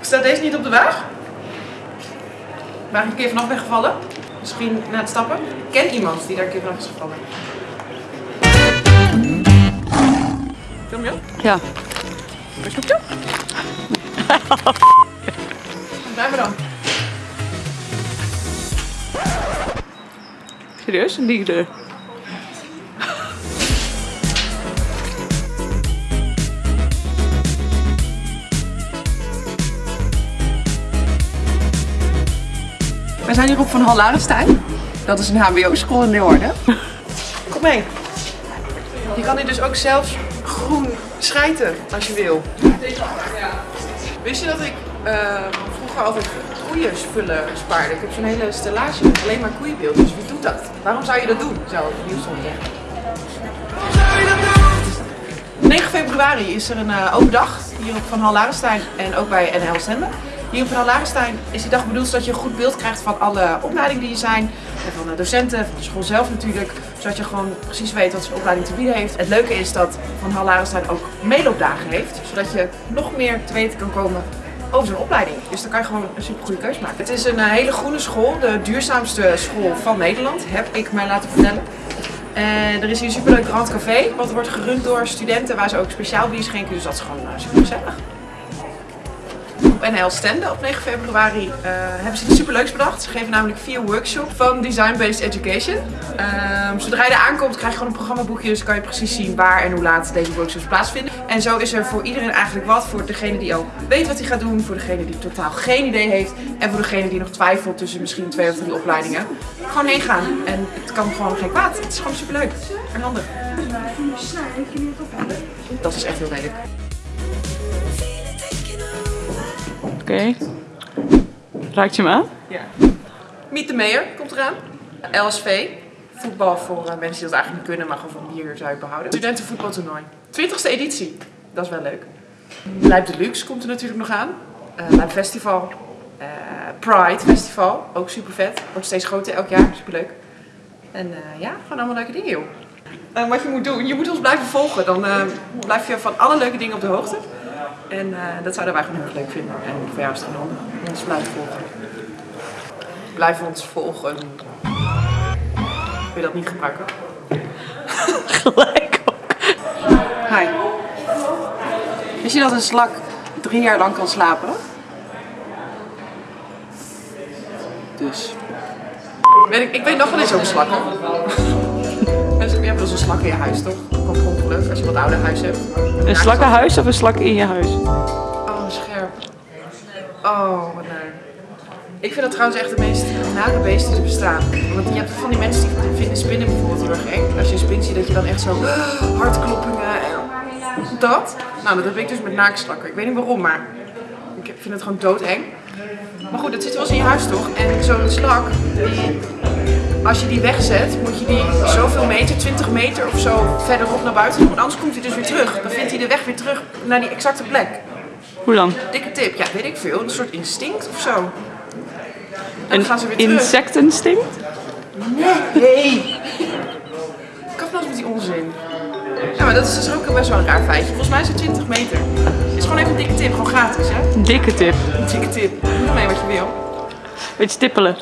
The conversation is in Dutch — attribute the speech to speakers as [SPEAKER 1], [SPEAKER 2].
[SPEAKER 1] Staat deze niet op de waag? Ben ik een keer vanaf ben gevallen? Misschien na het stappen? Ik ken iemand die daar een keer vanaf is gevallen. Film je?
[SPEAKER 2] Ja.
[SPEAKER 1] Waar snoep je? Blijf maar dan.
[SPEAKER 2] Serieus? Een dier.
[SPEAKER 1] We zijn hier op Van Hal Larenstein. Dat is een hbo-school in Leeuwarden. Kom mee. Je kan hier dus ook zelfs groen schijten als je wil. Wist je dat ik eh, vroeger altijd koeienspullen spaarde? Ik heb zo'n hele stellage met alleen maar koeienbeeldjes. Wie doet dat? Waarom zou je dat doen? Zo, nieuws zondag. 9 februari is er een eh, open dag hier op Van Hal Larenstein en ook bij NL Zenden. Hier Hal Larenstein is die dag bedoeld zodat je een goed beeld krijgt van alle opleidingen die er zijn. En van de docenten, van de school zelf natuurlijk. Zodat je gewoon precies weet wat zijn opleiding te bieden heeft. Het leuke is dat Van Hal ook meeloopdagen heeft. Zodat je nog meer te weten kan komen over zo'n opleiding. Dus dan kan je gewoon een super goede keus maken. Het is een eh, hele groene school, de duurzaamste school van Nederland, heb ik mij laten vertellen. En er is hier een superleuk Grand Café, wat wordt gerund door studenten waar ze ook speciaal bier schenken. Dus dat is gewoon uh, super gezellig. Op NL Stenden op 9 februari uh, hebben ze iets superleuks bedacht. Ze geven namelijk vier workshops van Design-Based Education. Um, zodra je er aankomt krijg je gewoon een programmaboekje, dus kan je precies zien waar en hoe laat deze workshops plaatsvinden. En zo is er voor iedereen eigenlijk wat. Voor degene die al weet wat hij gaat doen, voor degene die totaal geen idee heeft en voor degene die nog twijfelt tussen misschien twee of drie opleidingen. Gewoon heen gaan en het kan gewoon geen kwaad. Het is gewoon superleuk en handig. Dat is echt heel lelijk.
[SPEAKER 2] Okay. Raakt je hem aan?
[SPEAKER 1] Ja. Meet the Mayor komt eraan. LSV. Voetbal voor mensen die dat eigenlijk niet kunnen, maar gewoon van hier zou je behouden. Studentenvoetbaltoernooi. 20ste editie. Dat is wel leuk. Lijp Deluxe komt er natuurlijk nog aan. Uh, Lijp Festival. Uh, Pride Festival. Ook super vet. Wordt steeds groter elk jaar. Super leuk. En ja, gewoon allemaal leuke dingen joh. wat je moet doen, je moet ons blijven volgen. Dan blijf je van alle leuke dingen op de hoogte. En uh, dat zouden wij gewoon heel erg leuk vinden. En voor jou is het ons blijven volgen. Blijf ons volgen. Wil je dat niet gebruiken?
[SPEAKER 2] Gelijk ook.
[SPEAKER 1] Hi. Wist je dat een slak drie jaar lang kan slapen? Dus. Weet ik, ik weet nog wel eens over slakken. Je hebt wel een slak in je huis, toch? Komt ongeluk als je wat ouder huis hebt.
[SPEAKER 2] Een slakkenhuis of een slak in je huis?
[SPEAKER 1] Oh, scherp. Oh, wat naar. Ik vind dat trouwens echt de meest nare beesten die bestaan. Want je hebt van die mensen die vinden spinnen bijvoorbeeld heel erg eng. Als je een spin ziet, dat je dan echt zo hartkloppingen en dat. Nou, dat heb ik dus met naakslakken. Ik weet niet waarom, maar ik vind het gewoon doodeng. Maar goed, dat zit wel eens in je huis toch? En zo'n slak, die als je die wegzet, moet je die zoveel meter, 20 meter of zo verderop naar buiten doen. Want anders komt hij dus weer terug. Dan vindt hij de weg weer terug naar die exacte plek.
[SPEAKER 2] Hoe dan?
[SPEAKER 1] Dikke tip, ja, weet ik veel. Een soort instinct of zo. En
[SPEAKER 2] dan een gaan ze weer terug. insectinstinct?
[SPEAKER 1] Nee! Kap nou eens met die onzin. Ja, maar dat is dus ook best wel een raar feitje. Volgens mij is het 20 meter. Het is gewoon even een dikke tip, gewoon gratis, hè?
[SPEAKER 2] Dikke tip.
[SPEAKER 1] Een dikke tip. Doe mee wat je wil.
[SPEAKER 2] Beetje stippelen.